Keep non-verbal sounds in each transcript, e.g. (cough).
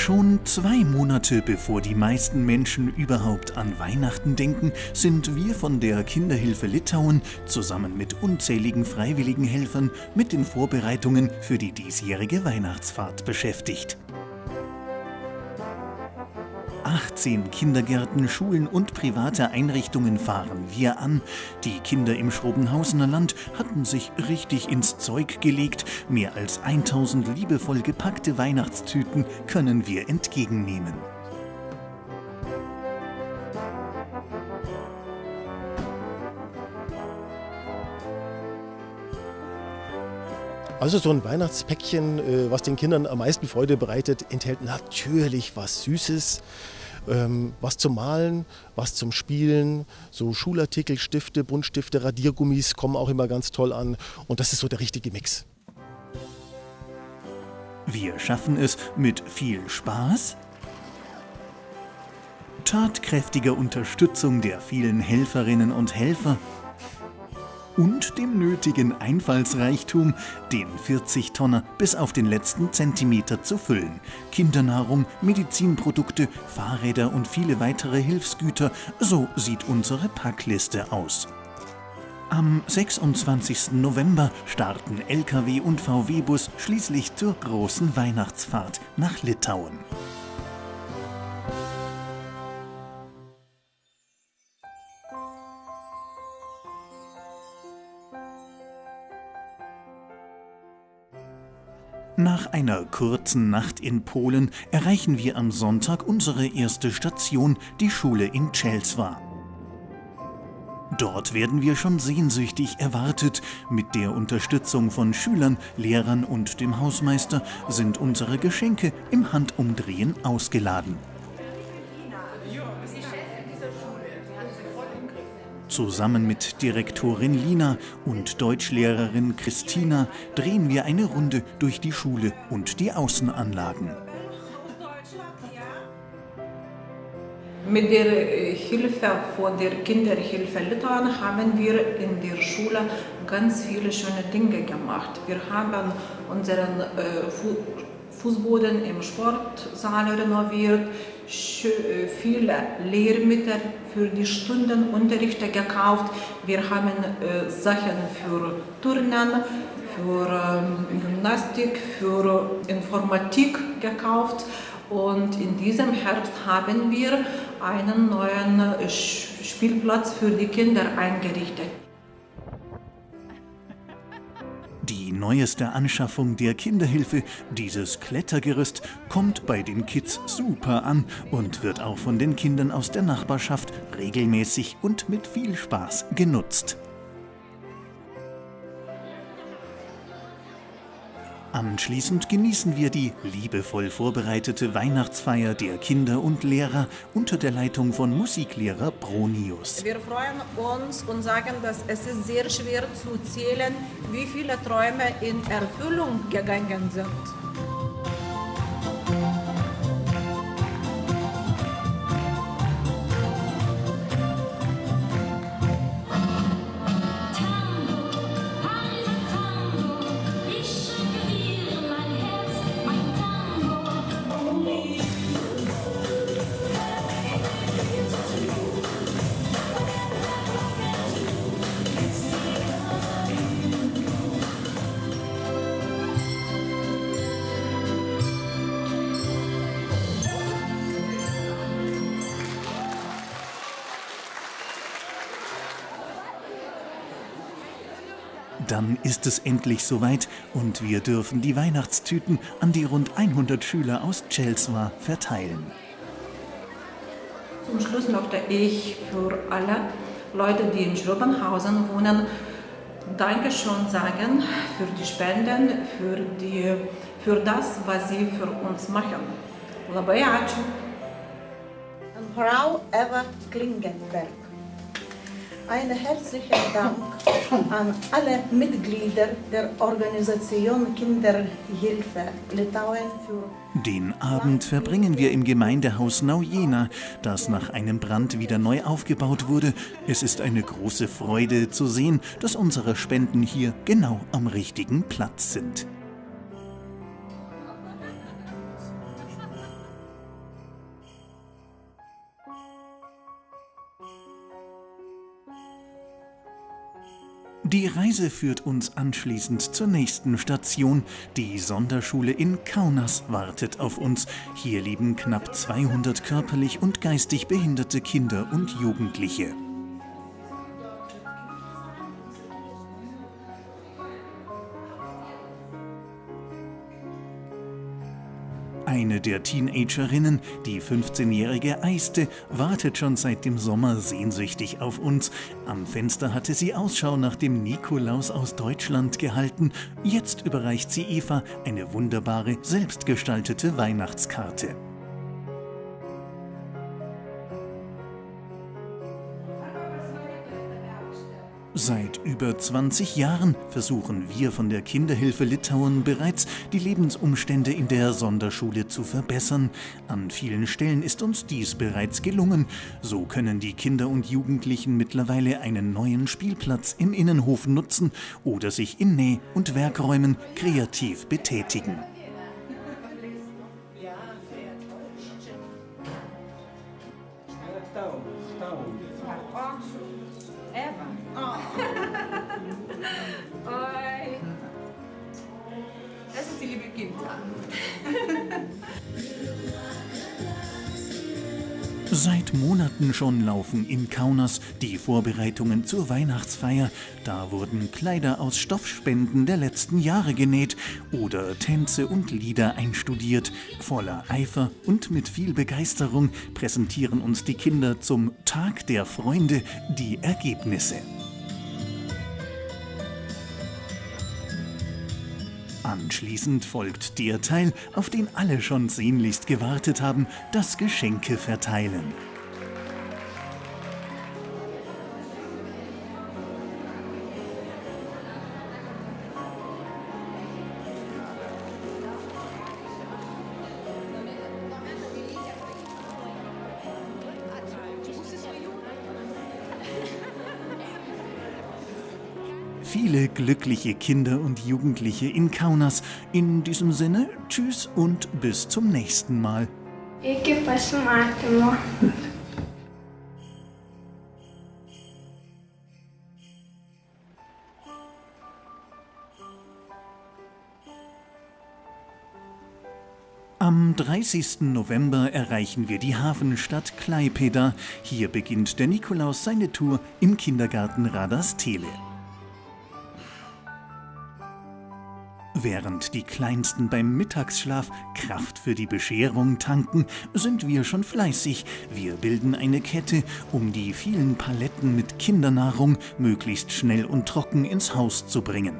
Schon zwei Monate bevor die meisten Menschen überhaupt an Weihnachten denken, sind wir von der Kinderhilfe Litauen zusammen mit unzähligen freiwilligen Helfern mit den Vorbereitungen für die diesjährige Weihnachtsfahrt beschäftigt. 18 Kindergärten, Schulen und private Einrichtungen fahren wir an. Die Kinder im Schrobenhausener Land hatten sich richtig ins Zeug gelegt. Mehr als 1000 liebevoll gepackte Weihnachtstüten können wir entgegennehmen. Also so ein Weihnachtspäckchen, äh, was den Kindern am meisten Freude bereitet, enthält natürlich was Süßes, ähm, was zum Malen, was zum Spielen, so Schulartikel, Stifte, Buntstifte, Radiergummis kommen auch immer ganz toll an und das ist so der richtige Mix. Wir schaffen es mit viel Spaß, tatkräftiger Unterstützung der vielen Helferinnen und Helfer und dem nötigen Einfallsreichtum, den 40-Tonner bis auf den letzten Zentimeter zu füllen. Kindernahrung, Medizinprodukte, Fahrräder und viele weitere Hilfsgüter, so sieht unsere Packliste aus. Am 26. November starten Lkw und VW-Bus schließlich zur großen Weihnachtsfahrt nach Litauen. Nach einer kurzen Nacht in Polen erreichen wir am Sonntag unsere erste Station, die Schule in Czelswa. Dort werden wir schon sehnsüchtig erwartet. Mit der Unterstützung von Schülern, Lehrern und dem Hausmeister sind unsere Geschenke im Handumdrehen ausgeladen. Zusammen mit Direktorin Lina und Deutschlehrerin Christina drehen wir eine Runde durch die Schule und die Außenanlagen. Mit der äh, Hilfe von der Kinderhilfe Litauen haben wir in der Schule ganz viele schöne Dinge gemacht. Wir haben unseren äh, Fußboden im Sportsaal renoviert, viele Lehrmittel für die Stundenunterrichte gekauft. Wir haben äh, Sachen für Turnen, für ähm, Gymnastik, für Informatik gekauft. Und in diesem Herbst haben wir einen neuen äh, Spielplatz für die Kinder eingerichtet. Die neueste Anschaffung der Kinderhilfe, dieses Klettergerüst, kommt bei den Kids super an und wird auch von den Kindern aus der Nachbarschaft regelmäßig und mit viel Spaß genutzt. Anschließend genießen wir die liebevoll vorbereitete Weihnachtsfeier der Kinder und Lehrer unter der Leitung von Musiklehrer Bronius. Wir freuen uns und sagen, dass es ist sehr schwer zu zählen, wie viele Träume in Erfüllung gegangen sind. Dann ist es endlich soweit und wir dürfen die Weihnachtstüten an die rund 100 Schüler aus Chelsea verteilen. Zum Schluss möchte ich für alle Leute, die in Schrobenhausen wohnen, Dankeschön sagen für die Spenden, für, die, für das, was sie für uns machen. Labai ačiū. Frau Eva Klingenberg. Einen herzlichen Dank an alle Mitglieder der Organisation Kinderhilfe Litauen für Den Abend verbringen wir im Gemeindehaus Naujena, das nach einem Brand wieder neu aufgebaut wurde. Es ist eine große Freude zu sehen, dass unsere Spenden hier genau am richtigen Platz sind. Die Reise führt uns anschließend zur nächsten Station. Die Sonderschule in Kaunas wartet auf uns. Hier leben knapp 200 körperlich und geistig behinderte Kinder und Jugendliche. Der Teenagerinnen, die 15-jährige Eiste, wartet schon seit dem Sommer sehnsüchtig auf uns. Am Fenster hatte sie Ausschau nach dem Nikolaus aus Deutschland gehalten. Jetzt überreicht sie Eva eine wunderbare, selbstgestaltete Weihnachtskarte. Seit über 20 Jahren versuchen wir von der Kinderhilfe Litauen bereits, die Lebensumstände in der Sonderschule zu verbessern. An vielen Stellen ist uns dies bereits gelungen. So können die Kinder und Jugendlichen mittlerweile einen neuen Spielplatz im Innenhof nutzen oder sich in Näh- und Werkräumen kreativ betätigen. Seit Monaten schon laufen in Kaunas die Vorbereitungen zur Weihnachtsfeier. Da wurden Kleider aus Stoffspenden der letzten Jahre genäht oder Tänze und Lieder einstudiert. Voller Eifer und mit viel Begeisterung präsentieren uns die Kinder zum Tag der Freunde die Ergebnisse. Anschließend folgt der Teil, auf den alle schon sehnlichst gewartet haben, das Geschenke verteilen. Glückliche Kinder und Jugendliche in Kaunas. In diesem Sinne, tschüss und bis zum nächsten Mal. Iki pasimatymo. Am 30. November erreichen wir die Hafenstadt Klaipeda. Hier beginnt der Nikolaus seine Tour im Kindergarten Radastele. Während die Kleinsten beim Mittagsschlaf Kraft für die Bescherung tanken, sind wir schon fleißig. Wir bilden eine Kette, um die vielen Paletten mit Kindernahrung möglichst schnell und trocken ins Haus zu bringen.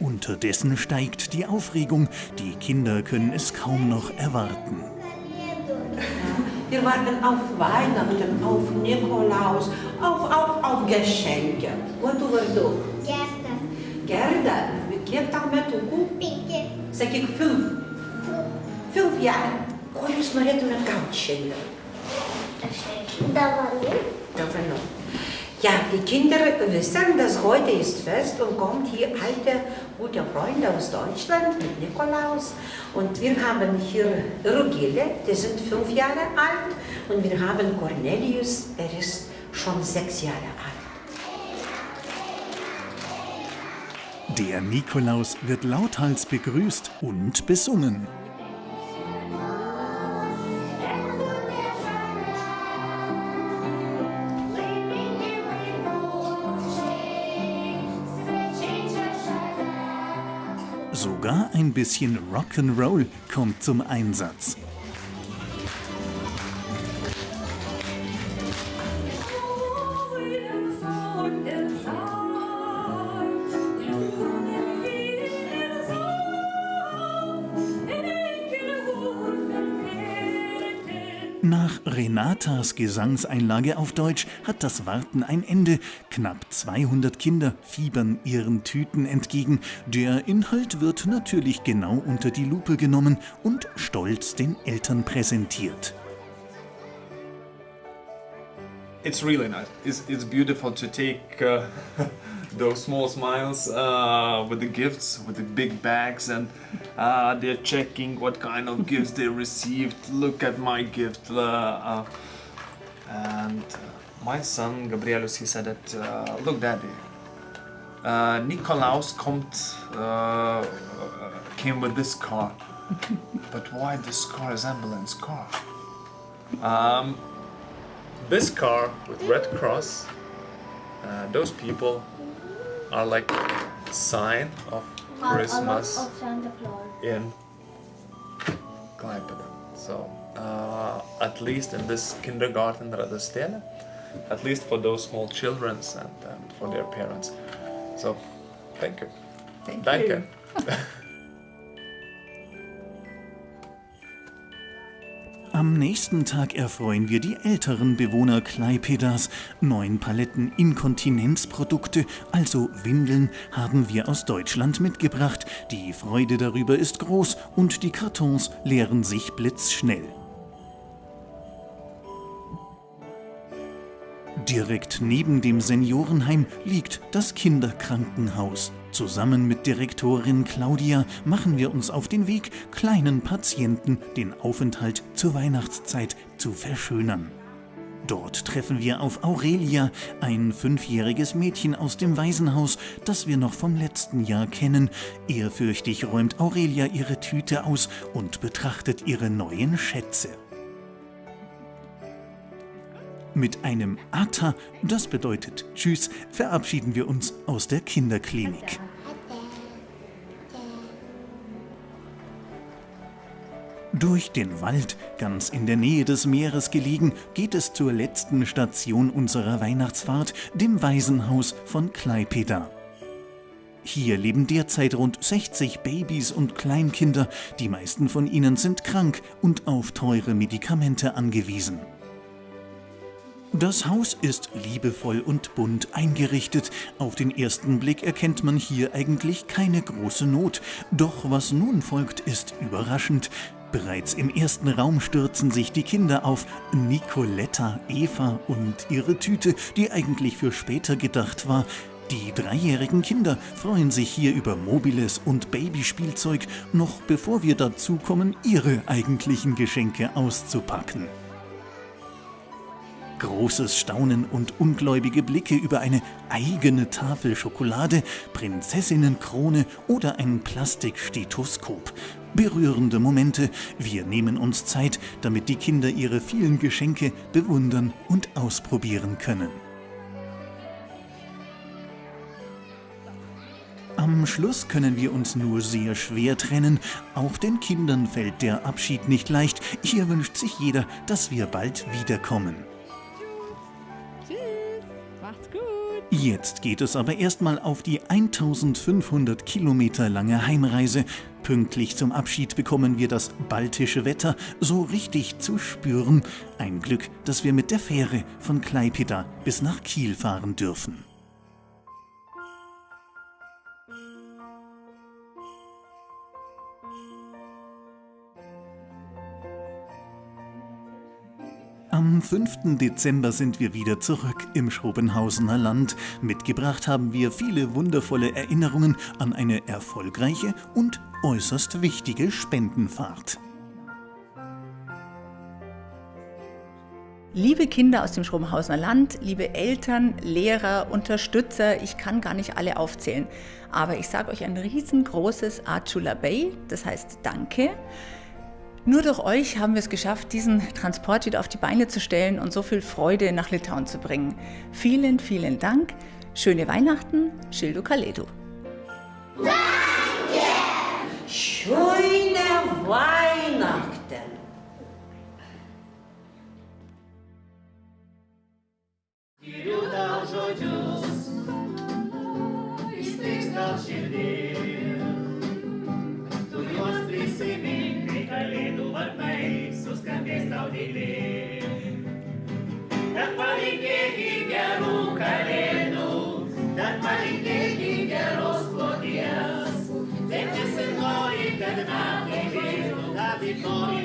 Unterdessen steigt die Aufregung. Die Kinder können es kaum noch erwarten. Wir warten auf Weihnachten, auf Nikolaus, auf, auf, auf Geschenke. Quanto vardu? Gerda. Gerda, kiek tau metukų? Penki. Sakyk, fünf. Fünf Jahre. Ko jūs norėtumėt gauti šiandien? Dovanų. Dovanų. Ja, die Kinder wissen, dass heute ist Fest und kommt hier alte, gute Freunde aus Deutschland mit Nikolaus. Und wir haben hier Rugile, die sind fünf Jahre alt. Und wir haben Cornelius, er ist schon sechs Jahre alt. Der Nikolaus wird lauthals begrüßt und besungen. Ein bisschen Rock'n'Roll kommt zum Einsatz. Nach Renatas Gesangseinlage auf Deutsch hat das Warten ein Ende. Knapp 200 Kinder fiebern ihren Tüten entgegen. Der Inhalt wird natürlich genau unter die Lupe genommen und stolz den Eltern präsentiert. it's really nice. It's, it's beautiful to take uh, (laughs) those small smiles uh, with the gifts, with the big bags, and uh, they're checking what kind of gifts they received. Look at my gift. Uh, uh, and uh, my son Gabrielus, he said that, uh, look, daddy, Nikolaus kommt, uh, came with this car. but why this car is ambulance car? Um, this car with red cross, uh, those people are like sign of Christmas of Santa Claus. in Klaipėda. So uh, at least in this kindergarten Radastele, at least for those small children and, and for their parents. So thank you. Thank Danke. you. (laughs) Am nächsten Tag erfreuen wir die älteren Bewohner Klaipedas. Neun Paletten Inkontinenzprodukte, also Windeln, haben wir aus Deutschland mitgebracht. Die Freude darüber ist groß und die Kartons leeren sich blitzschnell. Direkt neben dem Seniorenheim liegt das Kinderkrankenhaus. Zusammen mit Direktorin Claudia machen wir uns auf den Weg, kleinen Patienten den Aufenthalt zur Weihnachtszeit zu verschönern. Dort treffen wir auf Aurelia, ein fünfjähriges Mädchen aus dem Waisenhaus, das wir noch vom letzten Jahr kennen. Ehrfürchtig räumt Aurelia ihre Tüte aus und betrachtet ihre neuen Schätze. Mit einem Ata, das bedeutet Tschüss, verabschieden wir uns aus der Kinderklinik. Durch den Wald, ganz in der Nähe des Meeres gelegen, geht es zur letzten Station unserer Weihnachtsfahrt, dem Waisenhaus von Klaipeda. Hier leben derzeit rund 60 Babys und Kleinkinder. Die meisten von ihnen sind krank und auf teure Medikamente angewiesen. Das Haus ist liebevoll und bunt eingerichtet. Auf den ersten Blick erkennt man hier eigentlich keine große Not. Doch was nun folgt, ist überraschend. Bereits im ersten Raum stürzen sich die Kinder auf Nicoletta, Eva und ihre Tüte, die eigentlich für später gedacht war. Die dreijährigen Kinder freuen sich hier über Mobiles und Babyspielzeug, noch bevor wir dazu kommen, ihre eigentlichen Geschenke auszupacken. Großes Staunen und ungläubige Blicke über eine eigene Tafel Schokolade, Prinzessinnenkrone oder ein Plastikstethoskop. Berührende Momente. Wir nehmen uns Zeit, damit die Kinder ihre vielen Geschenke bewundern und ausprobieren können. Am Schluss können wir uns nur sehr schwer trennen. Auch den Kindern fällt der Abschied nicht leicht. Hier wünscht sich jeder, dass wir bald wiederkommen. Jetzt geht es aber erstmal auf die 1500 Kilometer lange Heimreise. Pünktlich zum Abschied bekommen wir das baltische Wetter so richtig zu spüren. Ein Glück, dass wir mit der Fähre von Klaipeda bis nach Kiel fahren dürfen. Am 5. Dezember sind wir wieder zurück im Schrobenhausener Land. Mitgebracht haben wir viele wundervolle Erinnerungen an eine erfolgreiche und äußerst wichtige Spendenfahrt. Liebe Kinder aus dem Schrobenhausener Land, liebe Eltern, Lehrer, Unterstützer, ich kann gar nicht alle aufzählen, aber ich sage euch ein riesengroßes Achula Bay, das heißt Danke. Nur durch euch haben wir es geschafft, diesen Transport wieder auf die Beine zu stellen und so viel Freude nach Litauen zu bringen. Vielen, vielen Dank. Schöne Weihnachten, Schildo Kaledo. Schöne Weihnachten! body.